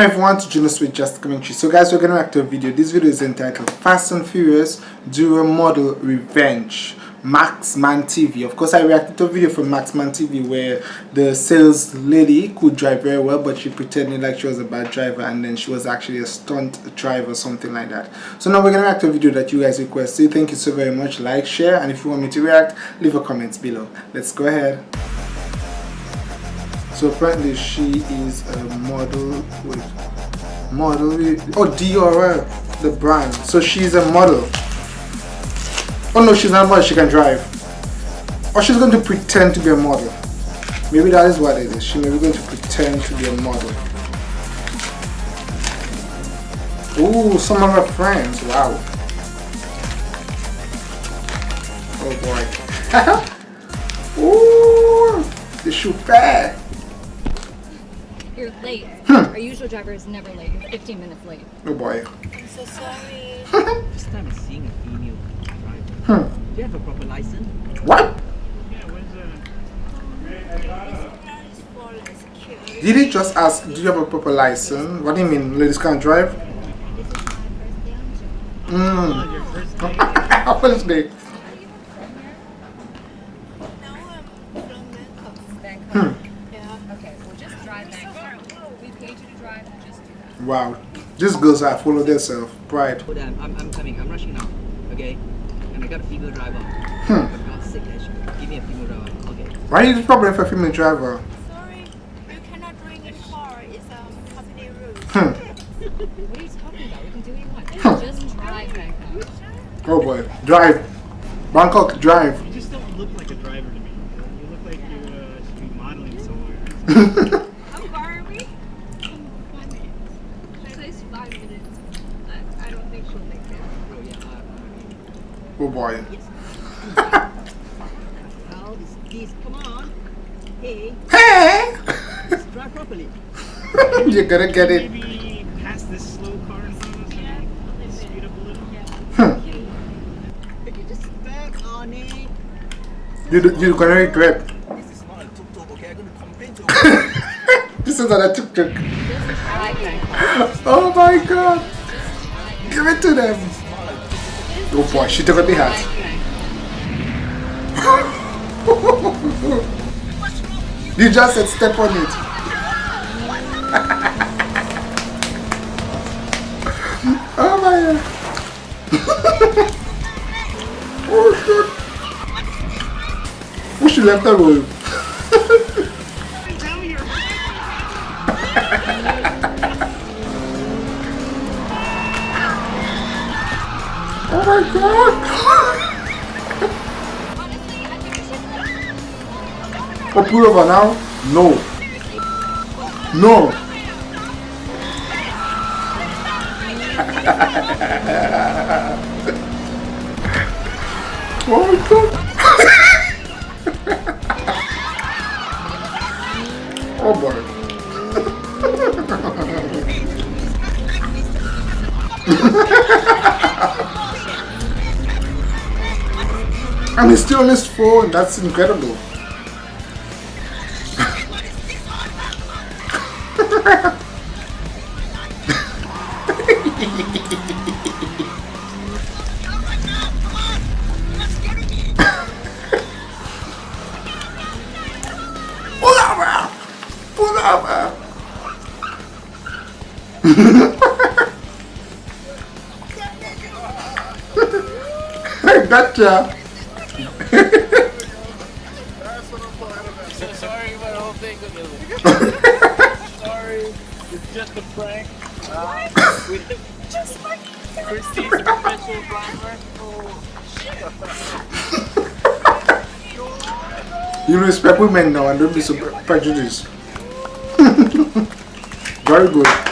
Welcome everyone to Junos with Just Commentary. So guys, we're to react to a video. This video is entitled Fast and Furious Duo Model Revenge. Maxman TV. Of course, I reacted to a video from Maxman TV where the sales lady could drive very well, but she pretended like she was a bad driver and then she was actually a stunt driver, something like that. So now we're going to react to a video that you guys requested. Thank you so very much. Like, share, and if you want me to react, leave a comment below. Let's go ahead. So apparently she is a model with model oh DRL, the brand. So she's a model. Oh no, she's not a model, she can drive. Or she's going to pretend to be a model. Maybe that is what it is. She may be going to pretend to be a model. Ooh, some of her friends. Wow. Oh boy. Ooh, the shoe bad. You're late. Our usual driver is never late. You're 15 minutes late. Oh boy. I'm so sorry. First time I'm seeing a female driver. Hmm. Do you have a proper license? What? Did he just ask, do you have a proper license? What do you mean, ladies can't drive? Mmm. First day. Hmm. Wow. These girls are full of themselves. Pride. Hold on, I'm, I'm coming. I'm rushing now. Okay? And I got a female driver. Hmm. For God's sake, Give me a female driver. Okay. Why is the problem for a female driver? Sorry, you cannot drink in car. It's a um, company rule. Hmm. what are you talking about? We can do what you want. Hmm. Just drive Bangkok. Oh boy. Drive. Bangkok, drive. You just don't look like a driver to me. You look like you uh, should be modeling somewhere. boy. well, this, come on. Hey. Hey! drive properly. You're gonna get it. Maybe pass this slow car in front of us yeah. and speed up a little. Hmm. If you just back on it. You, you're gonna regret. This is not a tuk-tuk, okay? I'm gonna complain to This is not a tuk-tuk. oh my god. Give it to them. Oh boy, she took a big hat. you just said step on it. oh my god. oh shit. Oh, she left the room. Oh, pull over now? No. No. oh my god. oh boy. And he's still on his phone. That's incredible. I gotcha! sorry about the whole thing. sorry, it's just a prank. Uh, with just like Christy's professional driver. Oh. you respect women now and don't be so prejudiced. Very good.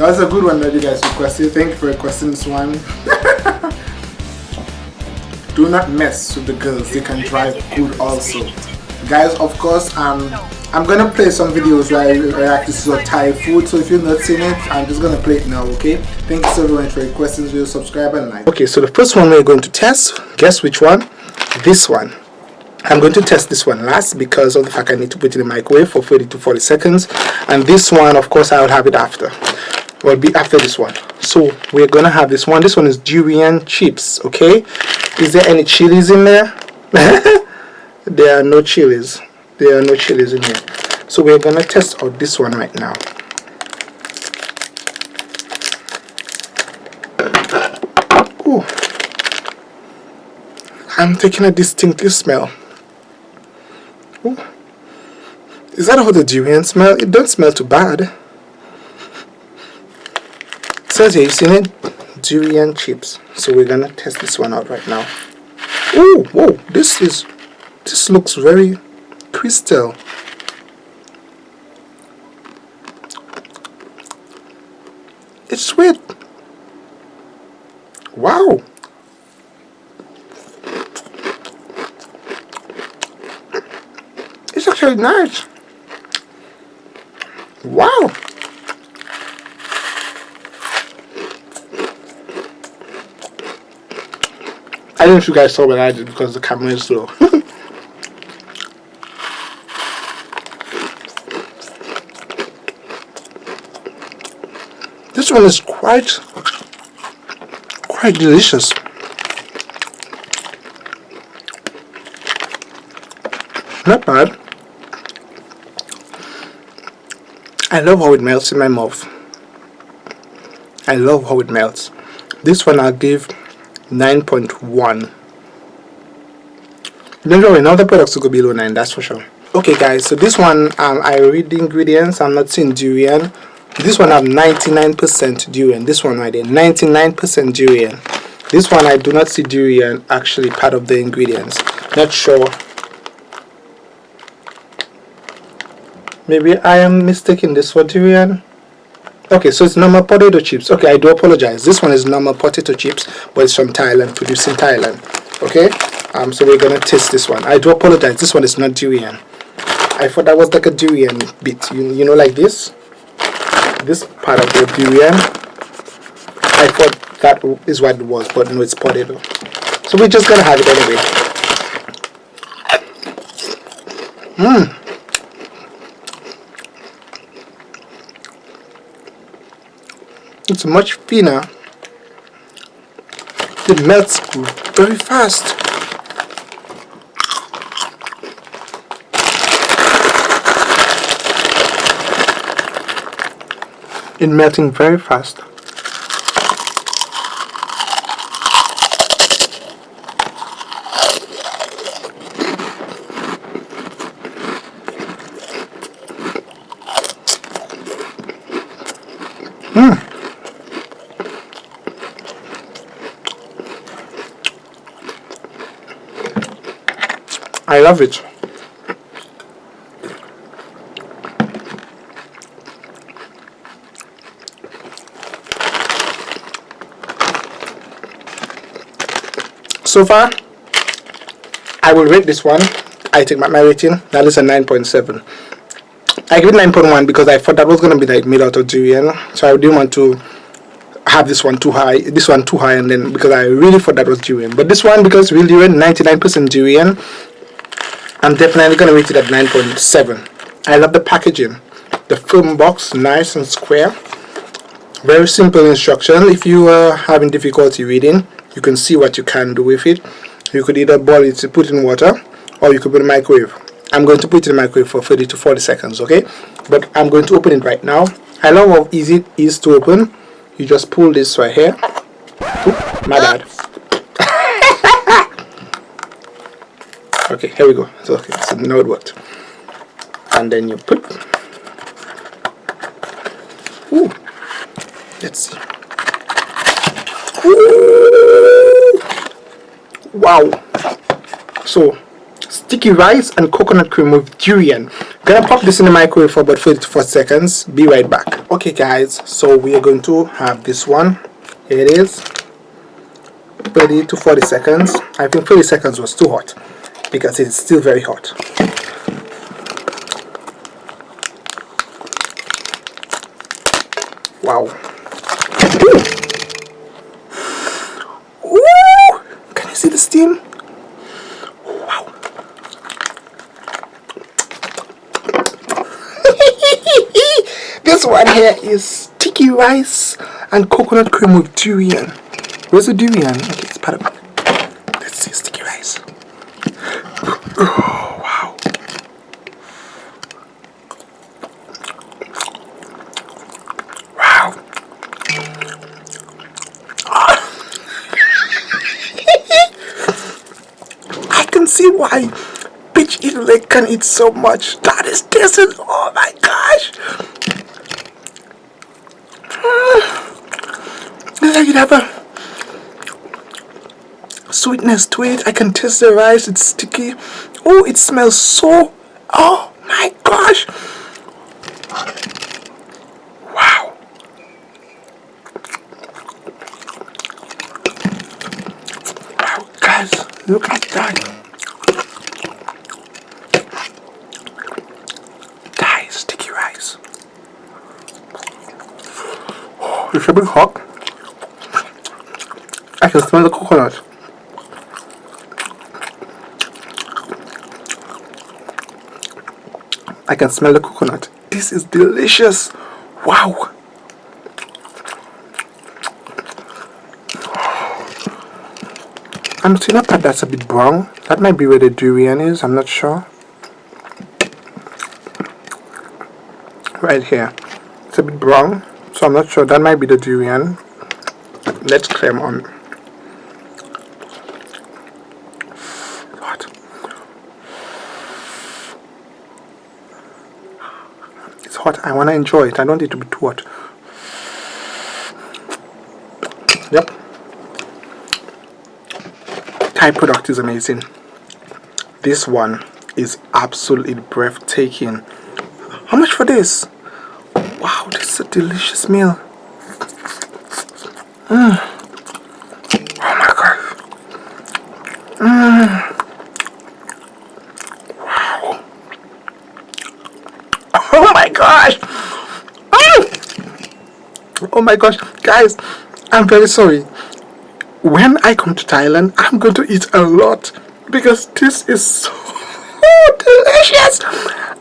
That was a good one that you guys requested. Thank you for requesting this one. Do not mess with the girls. They can drive good also. Guys, of course, um, I'm gonna play some videos where I react to some Thai food. So if you've not seen it, I'm just gonna play it now, okay? Thank you so much for requesting this video. Subscribe and like. Okay, so the first one we're going to test. Guess which one? This one. I'm going to test this one last because of the fact I need to put it in the microwave for 30 to 40 seconds and this one of course I'll have it after will be after this one so we're gonna have this one this one is durian chips okay is there any chilies in there there are no chilies there are no chilies in here so we're gonna test out this one right now Ooh. I'm taking a distinctive smell Ooh. Is that how the durian smell? It don't smell too bad. Says here, you seen it? Durian chips. So we're gonna test this one out right now. Oh, whoa, this is, this looks very crystal. It's sweet. Wow. It's actually nice. Wow. Don't know if you guys saw what I did because the camera is slow. this one is quite quite delicious. Not bad. I love how it melts in my mouth. I love how it melts. This one I'll give 9.1. Don't worry, now the products will go below 9, that's for sure. Okay guys, so this one, um, I read the ingredients, I'm not seeing durian. This one have 99% durian, this one right there, 99% durian. This one I do not see durian actually part of the ingredients. Not sure maybe I am mistaking this for durian okay so it's normal potato chips. Okay I do apologize. This one is normal potato chips but it's from Thailand produced in Thailand. Okay? Um so we're gonna taste this one. I do apologize. This one is not durian. I thought that was like a durian bit you, you know like this? This part of the durian I thought that is what it was but no it's potato. So we're just gonna have it anyway. Mmm it's much thinner it melts very fast. It melting very fast I love it. So far, I will rate this one. I take my, rating. That is a 9.7. I give it 9.1 because I thought that was going to be like made out of durian. So I didn't want to have this one too high, this one too high, and then because I really thought that was durian. But this one, because real durian, 99% durian, I'm definitely going to rate it at 9.7. I love the packaging. The film box, nice and square. Very simple instruction. If you are having difficulty reading, you can see what you can do with it. You could either boil it to put in water, or you could put in microwave. I'm going to put it in the microwave for 30 to 40 seconds, okay? But I'm going to open it right now. I love how easy it is to open. You just pull this right here. Oop, my bad. Okay here we go. So okay so now it worked. And then you put Ooh. let's see. Ooh. wow. So sticky rice and coconut cream with durian. Gonna pop this in the microwave for about 30 to 40 seconds. Be right back. Okay guys so we are going to have this one. Here it is. 30 to 40 seconds. I think 30 seconds was too hot because it's still very hot. Wow. Can you see the steam? Wow. this one here is sticky rice and coconut cream with durian. Where's the durian? Okay, it's part of Wow. I can see why Peach Eat Laek can eat so much. That is tasting. Oh my gosh. It's like it have a sweetness to it. I can taste the rice. It's sticky. Oh, it smells so. Oh my gosh. Wow. Wow, guys, look at that. That is sticky rice. Oh, it's a bit hot. I can smell the coconut. I can smell the coconut. This is delicious. Wow. I'm seeing a part that's a bit brown. That might be where the durian is. I'm not sure. Right here. It's a bit brown. So I'm not sure. That might be the durian. Let's claim on. Hot. I want to enjoy it. I don't need to be too hot. Yep. Thai product is amazing. This one is absolutely breathtaking. How much for this? Wow, this is a delicious meal. Mm. Oh my god. Mm. Wow. Gosh. Mm. Oh my gosh. Guys, I'm very sorry. When I come to Thailand, I'm going to eat a lot because this is so delicious.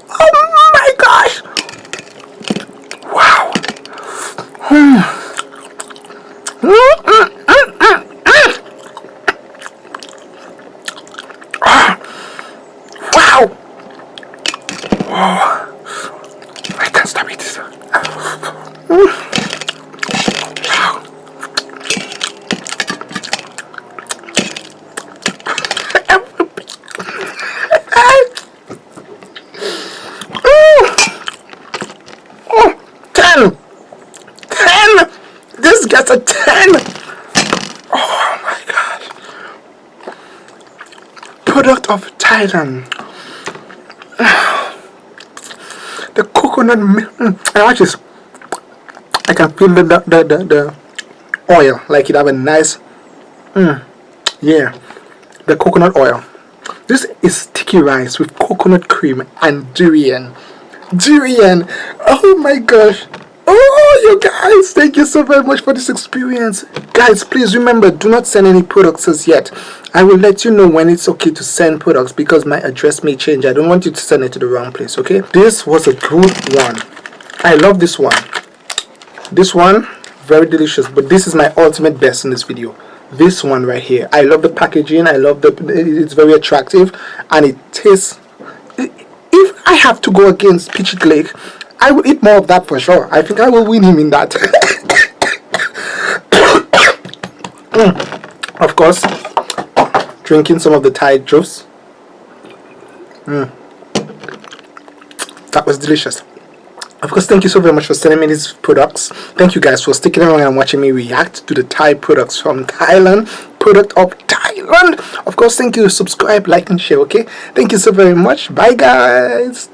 Oh my gosh. Wow. Mm. Mm, mm, mm, mm, mm. Ah. Wow. Oh. I can't stop eating. Wow. Oh, 10 10 this gets a 10 oh my god product of Thailand milk mm, I watch I can feel the the, the, the, the oil like it have a nice mm, yeah the coconut oil. This is sticky rice with coconut cream and durian. Durian! Oh my gosh oh you guys thank you so very much for this experience. Guys please remember do not send any products as yet. I will let you know when it's okay to send products because my address may change. I don't want you to send it to the wrong place okay? This was a good one. I love this one. This one very delicious but this is my ultimate best in this video. This one right here. I love the packaging. I love the it's very attractive and it tastes if i have to go against Peach Eat Laek i will eat more of that for sure. I think i will win him in that. Mm. of course drinking some of the Thai juice. Mm. that was delicious. Of course thank you so very much for sending me these products. Thank you guys for sticking around and watching me react to the thai products from thailand. Product of thailand. Of course thank you. Subscribe like and share okay? Thank you so very much. Bye guys